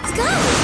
Let's go!